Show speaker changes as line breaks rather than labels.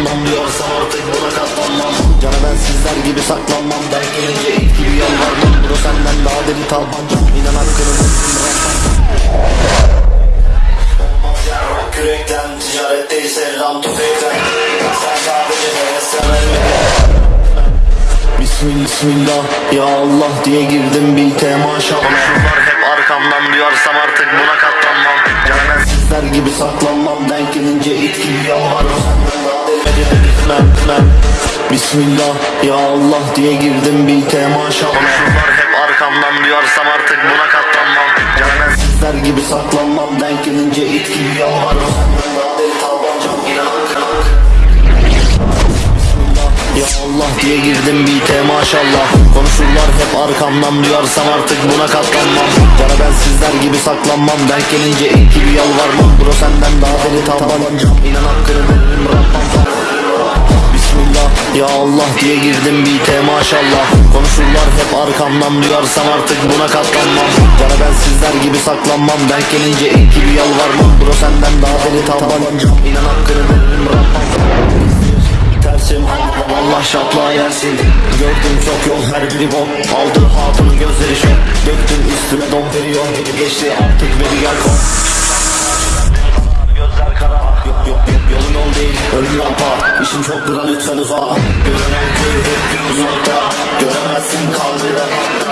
arkamdan diyorsam artık buna katlanmam. Cana ben sizler gibi saklanmam. Denk gelince it gibi yalvarmam Bro senden daha deli tabancam İnan hakkını bırakmam Kürekten ticaret değil selam tüfekten. Sen sadece hevesten Bismillah, ya Allah diye girdim bilte maşallah Şunlar hep arkamdan duyarsam artık buna katlanmam. Canan sizler gibi saklanmam. Denk gelince it gibi yalvarırım Gitmem, gitmem Bismillah ya Allah diye girdim bilte maşallah Şunlar hep arkamdan duyarsam artık buna katlanmam. Canan sizler gibi saklanmam denk gelince it gibi yalvarırım ya Allah diye girdim bite maşallah Konuşurlar hep arkamdan duyarsam artık buna katlanmam. Bana ben sizler gibi saklanmam Denk gelince ilk gibi yalvarmam. Bro senden daha deli tabancam. İnan hakkını veririm ya Allah diye girdim bite maşallah. Konuşurlar hep arkamdan duyarsam artık buna katlanmam. Bana ben sizler gibi saklanmam. Denk gelince ilk gibi yalvarmam Bro senden daha deli tabancam İnan hakkını veririm Rabbam Tersim Allah şapla yersin. Gördüm çok yol her biri bok Aldım hatunun gözleri şok. Döktüm üstüne don veriyor. Geçti artık beni gel kop İşim çok bura lütfen uzağa. Görünen köy hep uzakta. Göremezsin kalbiden